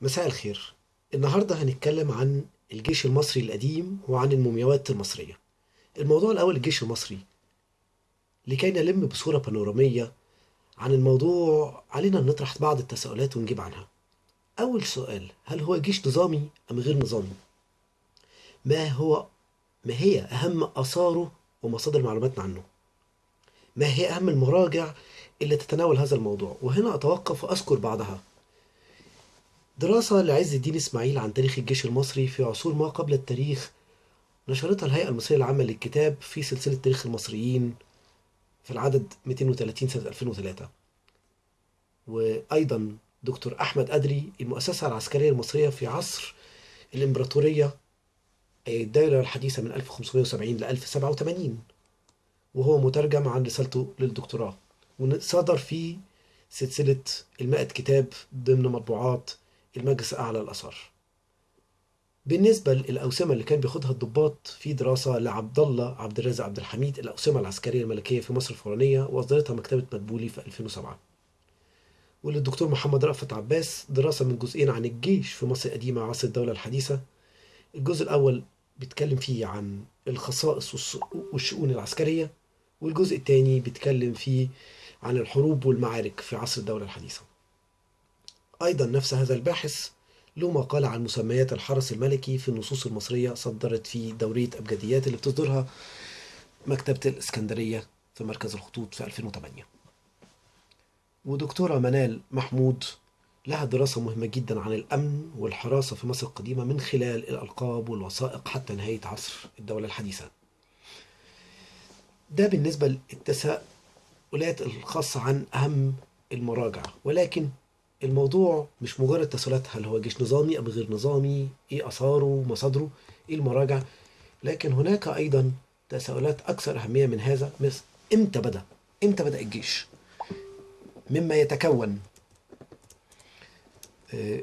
مساء الخير النهاردة هنتكلم عن الجيش المصري القديم وعن المومياوات المصرية الموضوع الأول الجيش المصري لكي نلم بصورة بانورامية عن الموضوع علينا أن نطرح بعض التساؤلات ونجيب عنها أول سؤال هل هو جيش نظامي أم غير نظامي؟ ما هو ما هي أهم آثاره ومصادر معلوماتنا عنه؟ ما هي أهم المراجع اللي تتناول هذا الموضوع؟ وهنا أتوقف وأذكر بعضها دراسة لعز الدين إسماعيل عن تاريخ الجيش المصري في عصور ما قبل التاريخ نشرتها الهيئة المصرية العامة للكتاب في سلسلة تاريخ المصريين في العدد 230 سنة 2003 وأيضا دكتور أحمد أدري المؤسسة العسكرية المصرية في عصر الإمبراطورية أي الدولة الحديثة من 1570 ل 1087 وهو مترجم عن رسالته للدكتوراه. وصدر في سلسلة المائة كتاب ضمن مطبوعات المجلس الأعلى للآثار بالنسبة للأوسمة اللي كان بياخدها الضباط في دراسة لعبد الله عبد الرازق عبد الحميد الأوسمة العسكرية الملكية في مصر الفرعونية وأصدرتها مكتبة مدبولي في 2007 وللدكتور محمد رأفت عباس دراسة من جزئين عن الجيش في مصر القديمة عصر الدولة الحديثة. الجزء الأول بيتكلم فيه عن الخصائص والشؤون العسكرية والجزء الثاني بيتكلم فيه عن الحروب والمعارك في عصر الدولة الحديثة. أيضا نفس هذا الباحث له مقال عن مسميات الحرس الملكي في النصوص المصرية صدرت في دورية أبجديات اللي بتصدرها مكتبة الإسكندرية في مركز الخطوط في 2008 ودكتورة منال محمود لها دراسة مهمة جدا عن الأمن والحراسة في مصر القديمة من خلال الألقاب والوثائق حتى نهاية عصر الدولة الحديثة. ده بالنسبة للتساؤلات الخاصة عن أهم المراجع ولكن الموضوع مش مجرد تساؤلات هل هو جيش نظامي أم غير نظامي؟ إيه أثاره مصادره؟ إيه المراجع لكن هناك أيضا تساؤلات أكثر أهمية من هذا. مثل إمتى بدأ؟ إمتى بدأ الجيش؟ مما يتكون آه،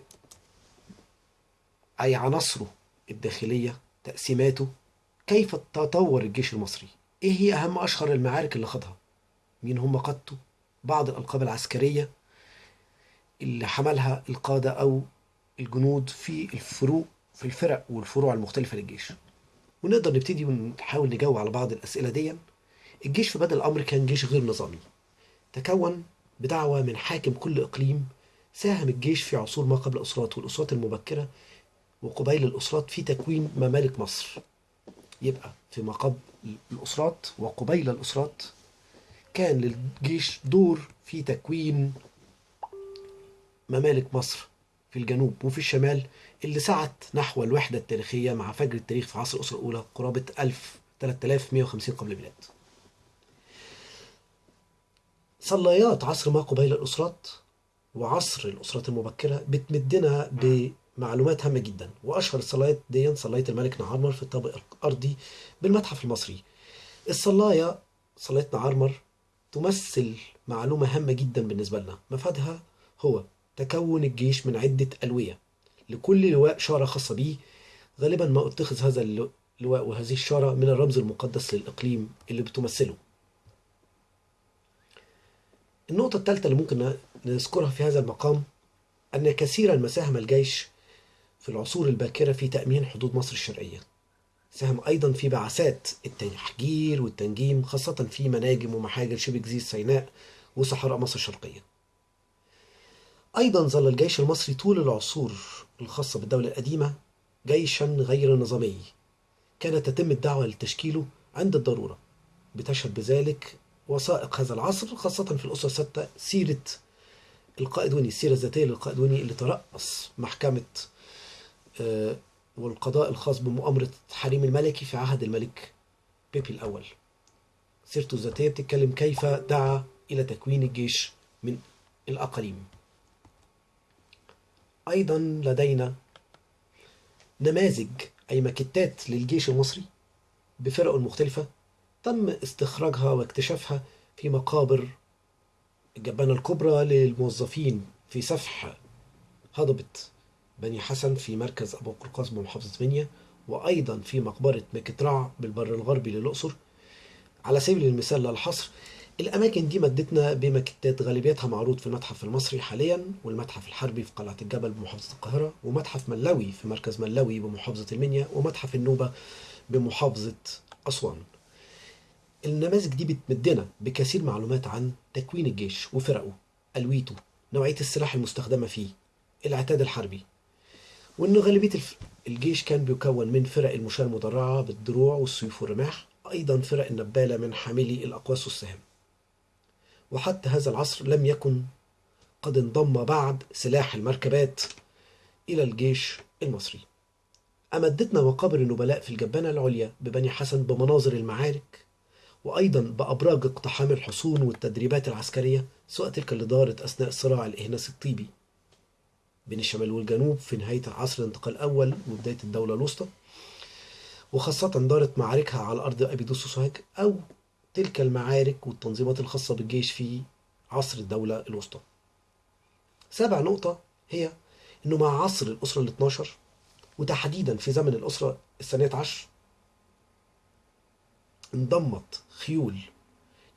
أي عناصره الداخلية تقسيماته كيف تطور الجيش المصري؟ إيه هي أهم أشهر المعارك اللي خاضها؟ مين هم قادته؟ بعض الألقاب العسكرية اللي حملها القادة أو الجنود في الفروق في الفرق والفروع المختلفة للجيش. ونقدر نبتدي ونحاول نجاوب على بعض الأسئلة دي الجيش في بدء الأمر كان جيش غير نظامي. تكون بدعوة من حاكم كل إقليم ساهم الجيش في عصور ما قبل الأسرات والأسرات المبكرة وقبيل الأسرات في تكوين ممالك مصر. يبقى في ما قبل الأسرات وقبيل الأسرات كان للجيش دور في تكوين ممالك مصر في الجنوب وفي الشمال اللي سعت نحو الوحدة التاريخية مع فجر التاريخ في عصر الأسرة الأولى قرابة 1000 3150 قبل الميلاد. صليات عصر ما قبيل الأسرات وعصر الأسرات المبكرة بتمدنا بمعلومات هامة جدا وأشهر الصلايات دي صلاية الملك نعرمر في الطابق الأرضي بالمتحف المصري. الصلاية صلاية نعرمر تمثل معلومة هامة جدا بالنسبة لنا. مفادها هو تكون الجيش من عدة ألوية. لكل لواء شارة خاصة به غالبا ما اتخذ هذا اللواء وهذه الشارة من الرمز المقدس للإقليم اللي بتمثله. النقطة الثالثة اللي ممكن نذكرها في هذا المقام أن كثيرا ما ساهم الجيش في العصور الباكرة في تأمين حدود مصر الشرقية. ساهم أيضا في بعثات التحجير والتنجيم خاصة في مناجم ومحاجر شبه جزيرة سيناء وصحراء مصر الشرقية. أيضا ظل الجيش المصري طول العصور الخاصة بالدولة القديمة جيشا غير نظامي. كانت تتم الدعوة لتشكيله عند الضرورة. بتشهد بذلك وثائق هذا العصر خاصة في الأسرة الستة سيرة القائد وني السيرة الذاتية للقائد وني اللي ترأس محكمة آه، والقضاء الخاص بمؤامرة حريم الملكي في عهد الملك بيبي الأول. سيرته الذاتية بتتكلم كيف دعا إلى تكوين الجيش من الأقاليم. أيضا لدينا نماذج أي ماكيتات للجيش المصري بفرقه المختلفة تم استخراجها واكتشافها في مقابر الجبانة الكبرى للموظفين في سفح هضبة بني حسن في مركز أبو قرقاز بمحافظة منيا وأيضا في مقبرة مكترع بالبر الغربي للأقصر. على سبيل المثال للحصر الأماكن دي مدتنا بمكتات غالبيتها معروض في المتحف المصري حاليا والمتحف الحربي في قلعة الجبل بمحافظة القاهرة ومتحف ملوي في مركز ملوي بمحافظة المنيا ومتحف النوبة بمحافظة أسوان. النماذج دي بتمدنا بكثير معلومات عن تكوين الجيش وفرقه ألويته نوعية السلاح المستخدمة فيه العتاد الحربي وإن غالبية الجيش كان بيكون من فرق المشاة المدرعة بالدروع والسيوف والرماح أيضا فرق النبالة من حاملي الأقواس والسهام. وحتى هذا العصر لم يكن قد انضم بعد سلاح المركبات إلى الجيش المصري. أمدتنا مقابر النبلاء في الجبانة العليا ببني حسن بمناظر المعارك وأيضا بأبراج اقتحام الحصون والتدريبات العسكرية سواء تلك اللي دارت أثناء صراع الإهناس الطيبي بين الشمال والجنوب في نهاية عصر الانتقال الأول وبداية الدولة الوسطى وخاصة دارت معاركها على أرض أبيدوس وسوهاج أو تلك المعارك والتنظيمات الخاصة بالجيش في عصر الدولة الوسطى. سابع نقطة هي أنه مع عصر الأسرة ال 12 وتحديدا في زمن الأسرة الثانية عشر انضمت خيول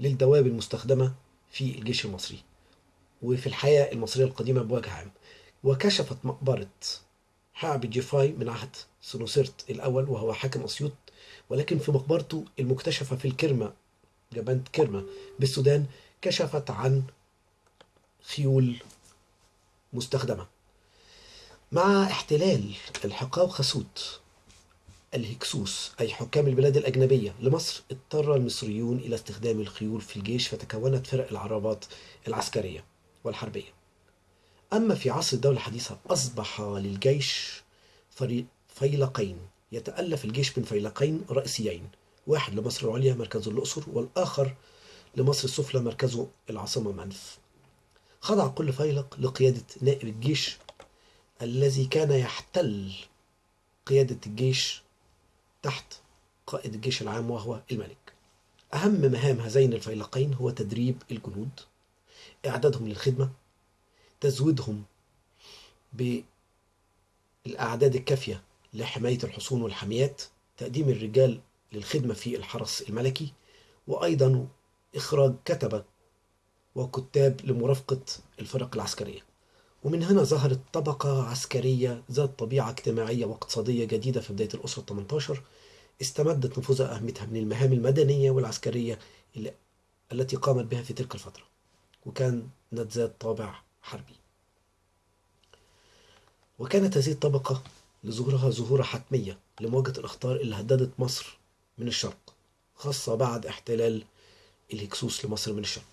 للدواب المستخدمة في الجيش المصري وفي الحياة المصرية القديمة بوجه عام وكشفت مقبرة حعب جيفاي من عهد سنوسرت الأول وهو حاكم أسيوط ولكن في مقبرته المكتشفة في الكرمة جبانة كرمة بالسودان كشفت عن خيول مستخدمة. مع احتلال الحقاو خسوت الهكسوس أي حكام البلاد الأجنبية لمصر اضطر المصريون إلى استخدام الخيول في الجيش فتكونت فرق العربات العسكرية والحربية. أما في عصر الدولة الحديثة أصبح للجيش فيلقين يتألف الجيش من فيلقين رئيسيين. واحد لمصر العليا مركزه الأقصر والآخر لمصر السفلى مركزه العاصمة منف خضع كل فيلق لقيادة نائب الجيش الذي كان يحتل قيادة الجيش تحت قائد الجيش العام وهو الملك. أهم مهام هذين الفيلقين هو تدريب الجنود إعدادهم للخدمة تزويدهم بالأعداد الكافية لحماية الحصون والحميات تقديم الرجال للخدمة في الحرس الملكي وأيضا إخراج كتبة وكتاب لمرافقة الفرق العسكرية. ومن هنا ظهرت طبقة عسكرية ذات طبيعة اجتماعية واقتصادية جديدة في بداية الأسرة 18 استمدت نفوذها أهميتها من المهام المدنية والعسكرية اللي التي قامت بها في تلك الفترة. وكانت ذات طابع حربي. وكانت هذه الطبقة لظهورها ظهورا حتمية لمواجهة الأخطار اللي هددت مصر من الشرق خاصة بعد احتلال الهكسوس لمصر من الشرق.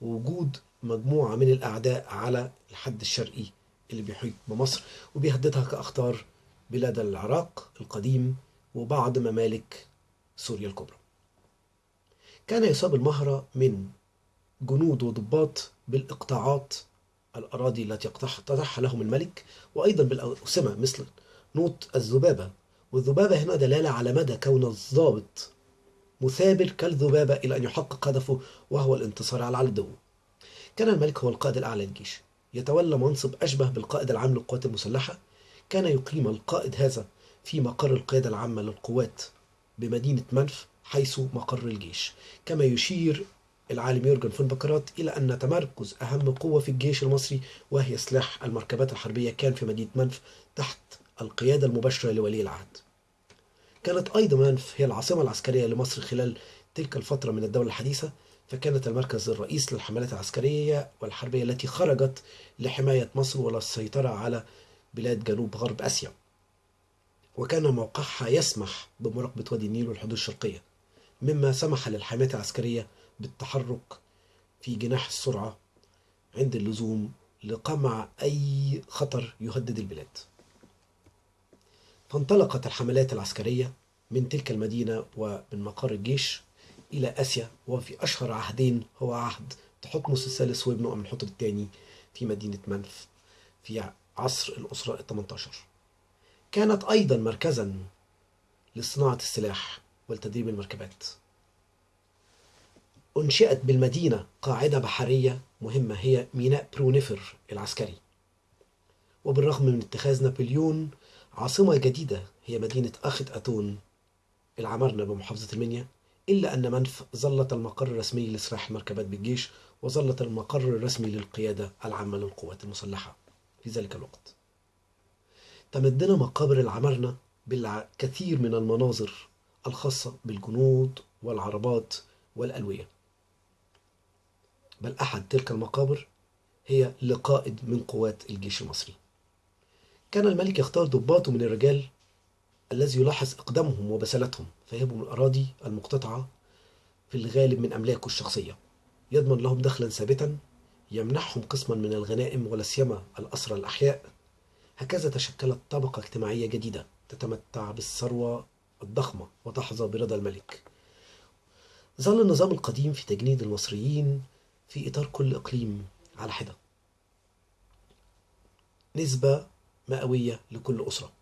ووجود مجموعة من الأعداء على الحد الشرقي اللي بيحيط بمصر وبيهددها كأخطار بلاد العراق القديم وبعض ممالك سوريا الكبرى. كان يصاب المهرة من جنود وضباط بالإقطاعات الأراضي التي يقتطعها لهم الملك وأيضا بالأوسمة مثل نوط الذبابة. والذبابة هنا دلالة على مدى كون الضابط مثابر كالذبابة إلى أن يحقق هدفه وهو الانتصار على العدو. كان الملك هو القائد الأعلى للجيش. يتولى منصب أشبه بالقائد العام للقوات المسلحة. كان يقيم القائد هذا في مقر القيادة العامة للقوات بمدينة منف حيث مقر الجيش. كما يشير العالم يورجن فون بكرات إلى أن تمركز أهم قوة في الجيش المصري وهي سلاح المركبات الحربية كان في مدينة منف تحت القيادة المباشرة لولي العهد. كانت أيضا هي العاصمة العسكرية لمصر خلال تلك الفترة من الدولة الحديثة فكانت المركز الرئيس للحملات العسكرية والحربية التي خرجت لحماية مصر وللسيطرة على بلاد جنوب غرب آسيا. وكان موقعها يسمح بمراقبة وادي النيل والحدود الشرقية مما سمح للحملات العسكرية بالتحرك في جناح السرعة عند اللزوم لقمع أي خطر يهدد البلاد. فانطلقت الحملات العسكرية من تلك المدينة ومن مقر الجيش إلى آسيا وفي أشهر عهدين هو عهد تحتمس الثالث وابنه أمنحتب الثاني في مدينة منف في عصر الأسرة ال 18 كانت أيضا مركزا لصناعة السلاح والتدريب المركبات. أنشئت بالمدينة قاعدة بحرية مهمة هي ميناء برونيفر العسكري. وبالرغم من اتخاذ نابليون عاصمة جديدة هي مدينة أخت أتون. العمرنة بمحافظة المنيا إلا أن منف ظلت المقر الرسمي لسراح المركبات بالجيش وظلت المقر الرسمي للقيادة العامة للقوات المسلحة في ذلك الوقت. تمدنا مقابر العمارنة بالكثير من المناظر الخاصة بالجنود والعربات والألوية. بل أحد تلك المقابر هي لقائد من قوات الجيش المصري. كان الملك يختار ضباطه من الرجال الذي يلاحظ إقدامهم وبسالتهم من الأراضي المقتطعة في الغالب من أملاكه الشخصية. يضمن لهم دخلا ثابتا يمنحهم قسما من الغنائم ولا سيما الأسرى الأحياء. هكذا تشكلت طبقة اجتماعية جديدة تتمتع بالثروة الضخمة وتحظى برضا الملك. ظل النظام القديم في تجنيد المصريين في إطار كل إقليم على حدة. نسبة مئوية لكل أسرة.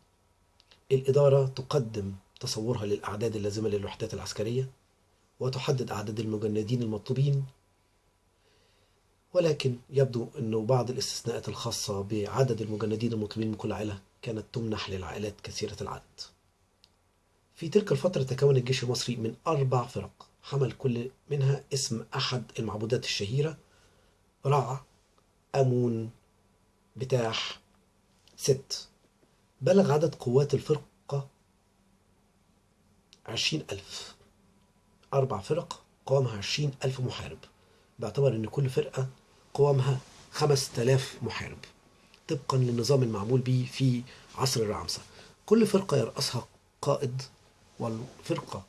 الإدارة تقدم تصورها للأعداد اللازمة للوحدات العسكرية وتحدد أعداد المجندين المطلوبين ولكن يبدو أنه بعض الاستثناءات الخاصة بعدد المجندين المطلوبين من كل عائلة كانت تمنح للعائلات كثيرة العدد. في تلك الفترة تكون الجيش المصري من أربع فرق حمل كل منها اسم أحد المعبودات الشهيرة رع أمون بتاح ست. بلغ عدد قوات الفرقة عشرين ألف. أربع فرق قوامها عشرين ألف محارب. باعتبار أن كل فرقة قوامها خمس تلاف محارب. طبقا للنظام المعمول به في عصر الرعمسة كل فرقة يرأسها قائد والفرقة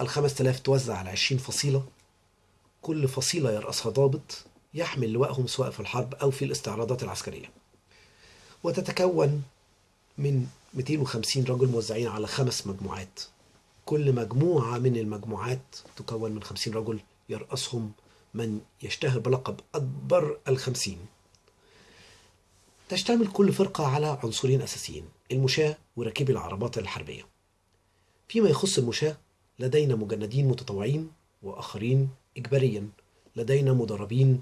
الخمس تلاف توزع على عشرين فصيلة. كل فصيلة يرأسها ضابط يحمل لواءهم سواء في الحرب أو في الاستعراضات العسكرية. وتتكون من 250 رجل موزعين على خمس مجموعات. كل مجموعة من المجموعات تكون من 50 رجل يرأسهم من يشتهر بلقب أكبر الخمسين. تشتمل كل فرقة على عنصرين أساسيين المشاة وراكبي العربات الحربية. فيما يخص المشاة لدينا مجندين متطوعين وآخرين إجباريا لدينا مدربين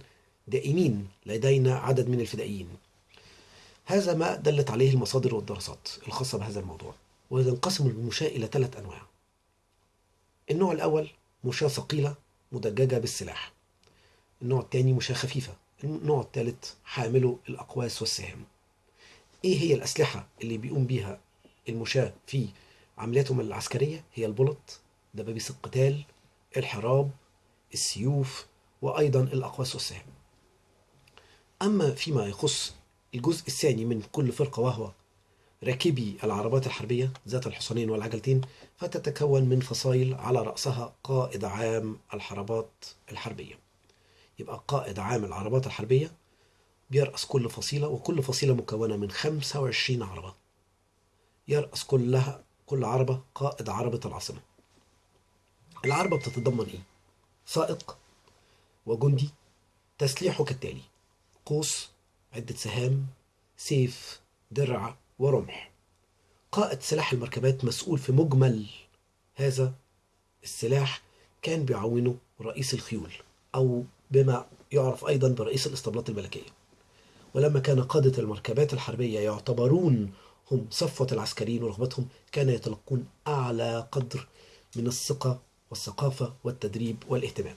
دائمين لدينا عدد من الفدائيين. هذا ما دلت عليه المصادر والدراسات الخاصة بهذا الموضوع وينقسم المشاة إلى ثلاث أنواع. النوع الأول مشاة ثقيلة مدججة بالسلاح. النوع الثاني مشاة خفيفة. النوع الثالث حاملو الأقواس والسهام إيه هي الأسلحة اللي بيقوم بيها المشاة في عملياتهم العسكرية؟ هي البلط دبابيس القتال الحراب السيوف وأيضا الأقواس والسهام أما فيما يخص الجزء الثاني من كل فرقة وهو راكبي العربات الحربية ذات الحصانين والعجلتين فتتكون من فصائل على رأسها قائد عام الحربات الحربية. يبقى قائد عام العربات الحربية بيرأس كل فصيلة وكل فصيلة مكونة من 25 عربة. يرأس كلها كل عربة قائد عربة العاصمة. العربة بتتضمن إيه؟ سائق وجندي تسليحه كالتالي. قوس عدة سهام سيف درع ورمح. قائد سلاح المركبات مسؤول في مجمل هذا السلاح كان بيعاونه رئيس الخيول أو بما يعرف أيضا برئيس الإسطبلات الملكية. ولما كان قادة المركبات الحربية يعتبرون هم صفوة العسكريين ورغبتهم كان يتلقون أعلى قدر من الثقة والثقافة والتدريب والاهتمام.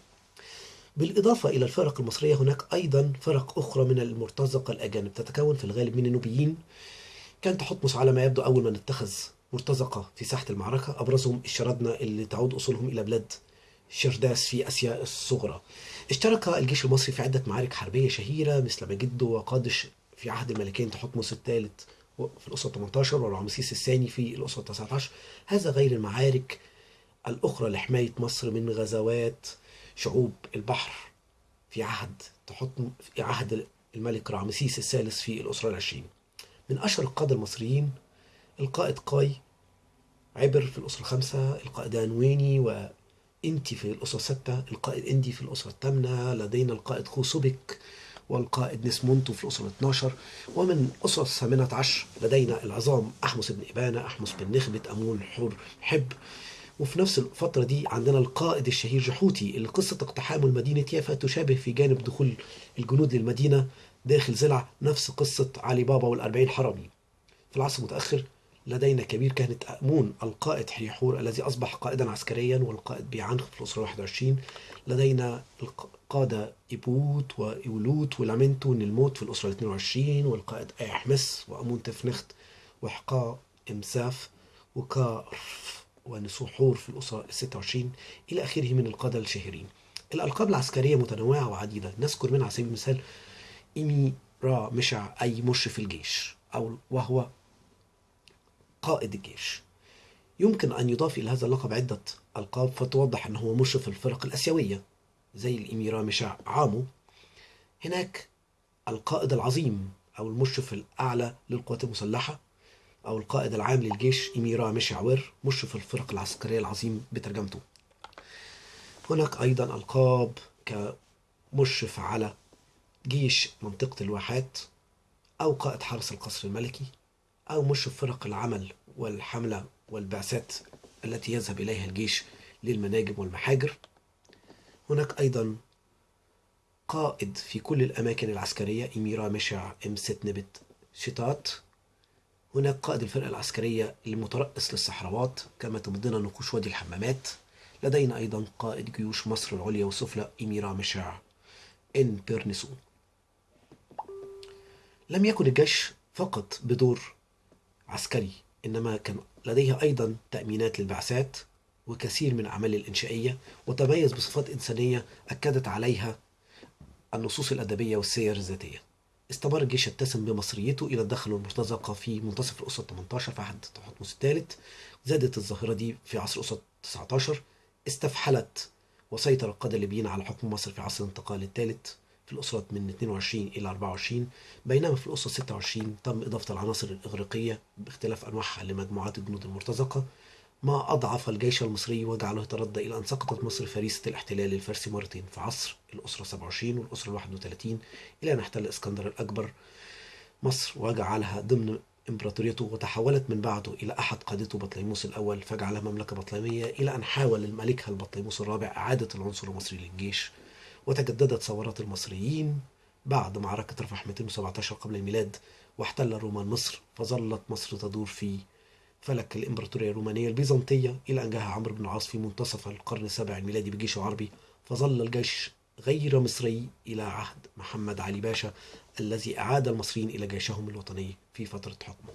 بالإضافة إلى الفرق المصرية هناك أيضا فرق أخرى من المرتزقة الأجانب. تتكون في الغالب من النوبيين. كان تحتمس على ما يبدو أول من اتخذ مرتزقة في ساحة المعركة. أبرزهم الشردنة اللي تعود أصولهم إلى بلاد شرداس في آسيا الصغرى. اشترك الجيش المصري في عدة معارك حربية شهيرة مثل مجده وقادش في عهد الملكين تحتمس الثالث في الأسرة 18 ورمسيس الثاني في الأسرة 19 هذا غير المعارك الأخرى لحماية مصر من غزوات شعوب البحر في عهد تحتم في عهد الملك رامسيس الثالث في الأسرة العشرين. من أشهر القادة المصريين القائد قاي عبر في الأسرة الخامسة القائد أنويني وإنتي في الأسرة الستة القائد إندي في الأسرة الثامنة لدينا القائد خوسوبك والقائد نسمونتو في الأسرة 12 ومن أسرة الثامنة عشر لدينا العظام أحمس بن إبانة أحمس بن نخبة أمون حور حب. وفي نفس الفترة دي عندنا القائد الشهير جحوتي. اللي قصة اقتحامه لمدينة يافا تشابه في جانب دخول الجنود للمدينة داخل زلع نفس قصة علي بابا والأربعين حرامي. في العصر المتأخر لدينا كبير كهنة أمون القائد حيحور الذي أصبح قائدا عسكريا والقائد بيعنخ في الأسرة 21 لدينا القادة إيبوت وإيولوت ولامنتو نلموت في الأسرة 22 والقائد أيحمس وأمون تفنخت وحقا إمساف وكارف. ونسوحور في الأسرة 26 إلى آخره من القادة الشهيرين الألقاب العسكرية متنوعة وعديدة. نذكر منها على سبيل المثال إيمي را مشع أي مشرف الجيش أو وهو قائد الجيش. يمكن أن يضاف إلى هذا اللقب عدة ألقاب فتوضح أنه هو مشرف الفرق الأسيوية زي الإميرة مشع عامو. هناك القائد العظيم أو المشرف الأعلى للقوات المسلحة أو القائد العام للجيش إميرا مشعور مشرف الفرق العسكرية العظيم بترجمته. هناك أيضا ألقاب كمشرف على جيش منطقة الواحات أو قائد حرس القصر الملكي أو مشرف فرق العمل والحملة والبعثات التي يذهب إليها الجيش للمناجم والمحاجر. هناك أيضا قائد في كل الأماكن العسكرية إميرا مشع إم ست نبت شتات هناك قائد الفرقة العسكرية المترأس للصحراوات كما تمدنا نقوش وادي الحمامات. لدينا أيضا قائد جيوش مصر العليا والسفلى إميرا مشع إن بيرنسو لم يكن الجيش فقط بدور عسكري إنما كان لديه أيضا تأمينات للبعثات وكثير من الأعمال الإنشائية وتميز بصفات إنسانية أكدت عليها النصوص الأدبية والسير الذاتية. استمر الجيش يتسم بمصريته إلى الدخل المرتزقة في منتصف الأسرة 18 في عهد تحتمس الثالث. زادت الظاهرة دي في عصر الأسرة 19 استفحلت وسيطر القادة الليبيين على حكم مصر في عصر الانتقال الثالث في الأسرة من 22 إلى 24 بينما في الأسرة 26 تم إضافة العناصر الإغريقية باختلاف أنواعها لمجموعات الجنود المرتزقة. ما أضعف الجيش المصري وجعله يتردى إلى أن سقطت مصر فريسة الاحتلال الفارسي مرتين في عصر الأسرة 27 والأسرة 31 إلى أن احتل إسكندر الأكبر. مصر وجعلها ضمن إمبراطوريته وتحولت من بعده إلى أحد قادته بطليموس الأول فجعلها مملكة بطليمية إلى أن حاول الملكها البطليموس الرابع إعادة العنصر المصري للجيش. وتجددت ثورات المصريين بعد معركة رفح 217 قبل الميلاد واحتل الرومان مصر فظلت مصر تدور في فلك الإمبراطورية الرومانية البيزنطية إلى أن جاء عمرو بن العاص في منتصف القرن السابع الميلادي بجيش عربي فظل الجيش غير مصري إلى عهد محمد علي باشا الذي أعاد المصريين إلى جيشهم الوطني في فترة حكمه.